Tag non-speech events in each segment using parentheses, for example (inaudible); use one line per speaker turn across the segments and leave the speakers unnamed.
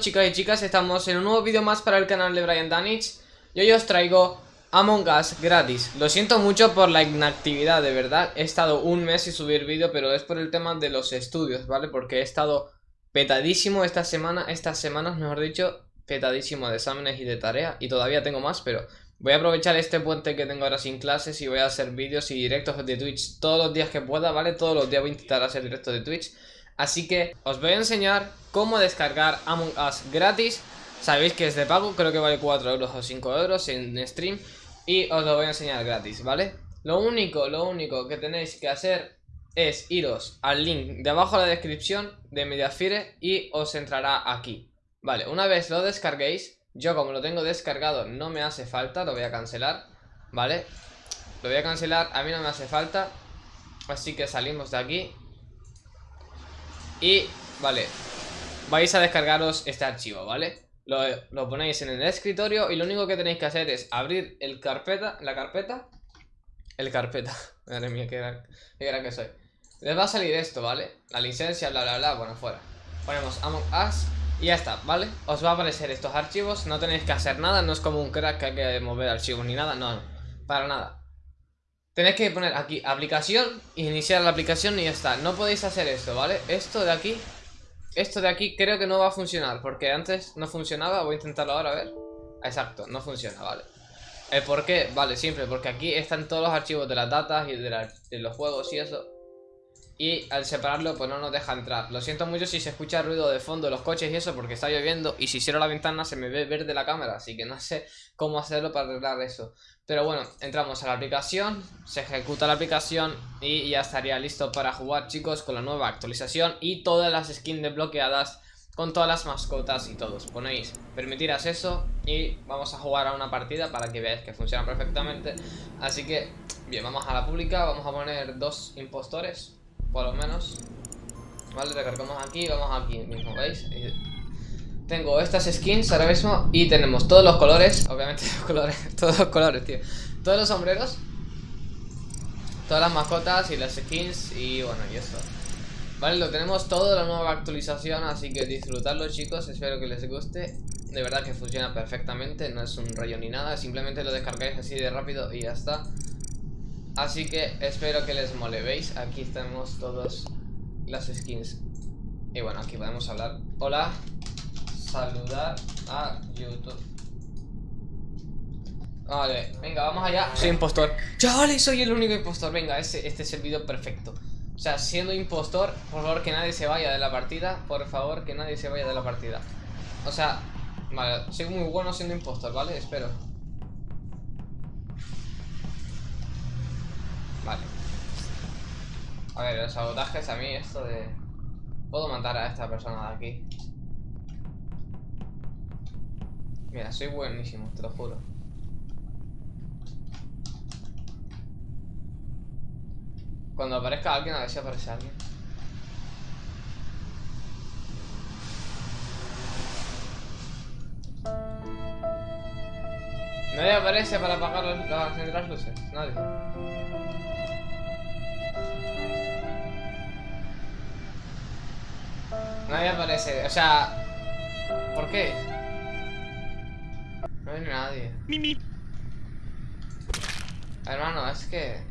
chicos y chicas, estamos en un nuevo vídeo más para el canal de Brian Danich. Y hoy os traigo Among Us gratis. Lo siento mucho por la inactividad, de verdad. He estado un mes sin subir vídeo, pero es por el tema de los estudios, ¿vale? Porque he estado petadísimo esta semana, estas semanas mejor dicho Petadísimo de exámenes y de tarea. Y todavía tengo más, pero voy a aprovechar este puente que tengo ahora sin clases Y voy a hacer vídeos y directos de Twitch todos los días que pueda, ¿vale? Todos los días voy a intentar hacer directos de Twitch Así que os voy a enseñar cómo descargar Among Us gratis Sabéis que es de pago, creo que vale 4 euros o 5 euros en stream Y os lo voy a enseñar gratis, ¿vale? Lo único, lo único que tenéis que hacer es iros al link de abajo en la descripción de Mediafire y os entrará aquí Vale, una vez lo descarguéis, yo como lo tengo descargado no me hace falta, lo voy a cancelar ¿Vale? Lo voy a cancelar, a mí no me hace falta Así que salimos de aquí y, vale, vais a descargaros este archivo, ¿vale? Lo, ponéis en el escritorio y lo único que tenéis que hacer es abrir el carpeta, la carpeta, el carpeta, (laughs) madre mía, qué gran, que soy. Les va a salir esto, ¿vale? La licencia, bla, bla, bla, bueno, fuera. Ponemos Among Us y ya está, ¿vale? Os va a aparecer estos archivos, no tenéis que hacer nada, no es como un crack que hay que mover archivos ni nada, no, no, para nada. Tenéis que poner aquí aplicación, iniciar la aplicación y ya está. No podéis hacer esto, ¿vale? Esto de aquí, esto de aquí creo que no va a funcionar porque antes no funcionaba. Voy a intentarlo ahora, a ver. Exacto, no funciona, vale. ¿El por qué? Vale, simple, porque aquí están todos los archivos de las datas y de, de los juegos y eso. Y al separarlo pues no nos deja entrar. Lo siento mucho si se escucha ruido de fondo de los coches y eso porque está lloviendo Y si cierro la ventana se me ve verde la cámara Así que no sé cómo hacerlo para arreglar eso. Pero bueno, entramos a la aplicación Se ejecuta la aplicación y ya estaría listo para jugar chicos Con la nueva actualización y todas las skins desbloqueadas Con todas las mascotas y todos. Ponéis permitir acceso y vamos a jugar a una partida Para que veáis que funciona perfectamente. Así que, bien, vamos a la pública Vamos a poner dos impostores por lo menos Vale, recargamos aquí, vamos aquí mismo, ¿veis? Tengo estas skins ahora mismo y tenemos todos los colores Obviamente (laughs) los colores, todos los colores, tío. Todos los sombreros Todas las mascotas y las skins y bueno, y esto Vale, lo tenemos todo, la nueva actualización Así que disfrutadlo chicos, espero que les guste. De verdad que funciona perfectamente No es un rollo ni nada, simplemente lo descargáis así de rápido y ya está Así que espero que les mole, ¿veis? Aquí tenemos todos las skins. Y bueno, aquí podemos hablar. Hola, saludar a YouTube. Vale, venga, vamos allá. Soy impostor. Vale, soy el único impostor. Venga, este, este es el vídeo perfecto. O sea, siendo impostor, por favor que nadie se vaya de la partida. Por favor que nadie se vaya de la partida. O sea, vale, soy muy bueno siendo impostor, ¿vale? Espero Vale. A ver, los sabotajes a mí esto de... Puedo matar a esta persona de aquí. Mira, soy buenísimo, te lo juro. Cuando aparezca alguien, a ver si aparece alguien. Nadie aparece para apagar las luces. Nadie. Nadie aparece, o sea... ¿Por qué? No hay nadie. Mimi. Hermano, es que...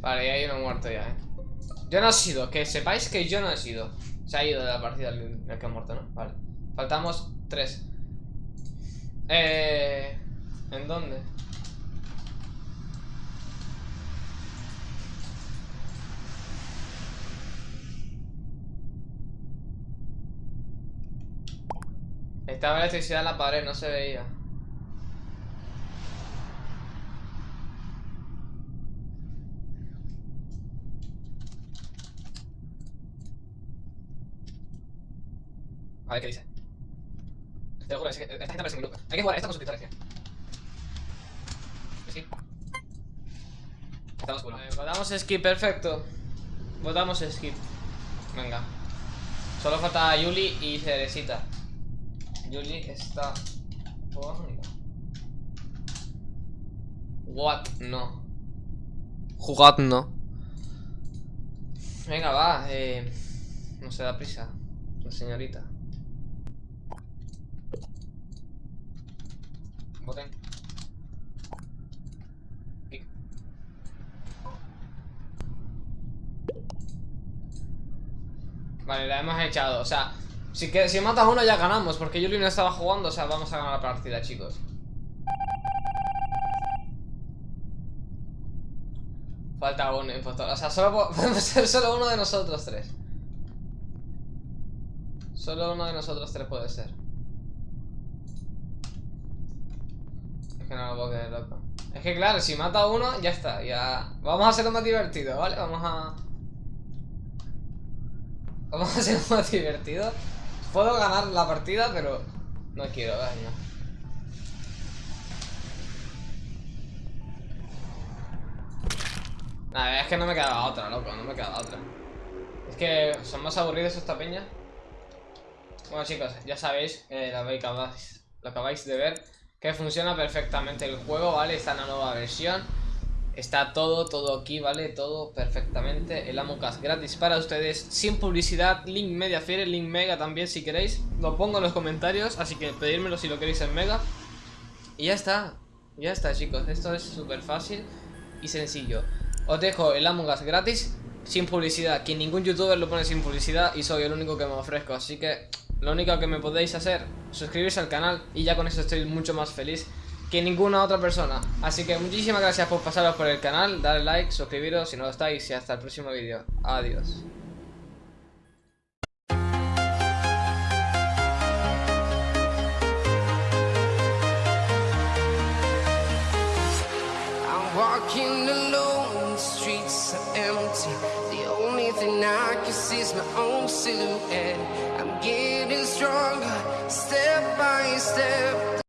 Vale, ya hay uno muerto ya, eh. Yo no he sido, que sepáis que yo no he sido. Se ha ido de la partida el, el que ha muerto, ¿no? Vale. Faltamos tres. Eh... ¿En dónde? Estaba electricidad en la pared, no se veía. A ver qué dice. Te lo juro, esta gente parece muy loca. Hay que jugar esta con subtitulación. Sí. Estamos oscuro. Eh, votamos skip, perfecto. Votamos skip. Venga. Solo falta Yuli y Cerecita. Yuli está por... What? No. Jugad no. Venga, va. Eh, no se da prisa. La señorita. Voten. Vale, la hemos echado. O sea, si, que, si matas uno ya ganamos. Porque Yuli no estaba jugando. O sea, vamos a ganar la partida, chicos. Falta uno, impostor. O sea, solo (laughs) podemos ser solo uno de nosotros tres. Solo uno de nosotros tres puede ser. Es que no lo puedo creer, loco. Es que claro, si mata uno, ya está. Ya. Vamos a hacerlo más divertido, ¿vale? Vamos a. Vamos a hacerlo más divertido. Puedo ganar la partida, pero no quiero, ¿verdad? Nada, es que no me quedaba otra, loco, no me quedaba otra. Es que son más aburridos esta peña. Bueno chicos, ya sabéis, eh, lo, acabáis, lo acabáis de ver, que funciona perfectamente el juego, ¿vale? Está en la nueva versión. Está todo, todo aquí, ¿vale? Todo perfectamente. El Amocas gratis para ustedes, sin publicidad. Link Media Fiere, link Mega también si queréis. Lo pongo en los comentarios, así que pedírmelo si lo queréis en Mega. Y ya está, ya está chicos. Esto es súper fácil y sencillo. Os dejo el Among gratis, sin publicidad. Que ningún youtuber lo pone sin publicidad y soy el único que me ofrezco. Así que lo único que me podéis hacer, suscribirse al canal y ya con eso estoy mucho más feliz que ninguna otra persona. Así que muchísimas gracias por pasaros por el canal, darle like, suscribiros si no lo estáis y hasta el próximo vídeo. Adiós. stronger, step by step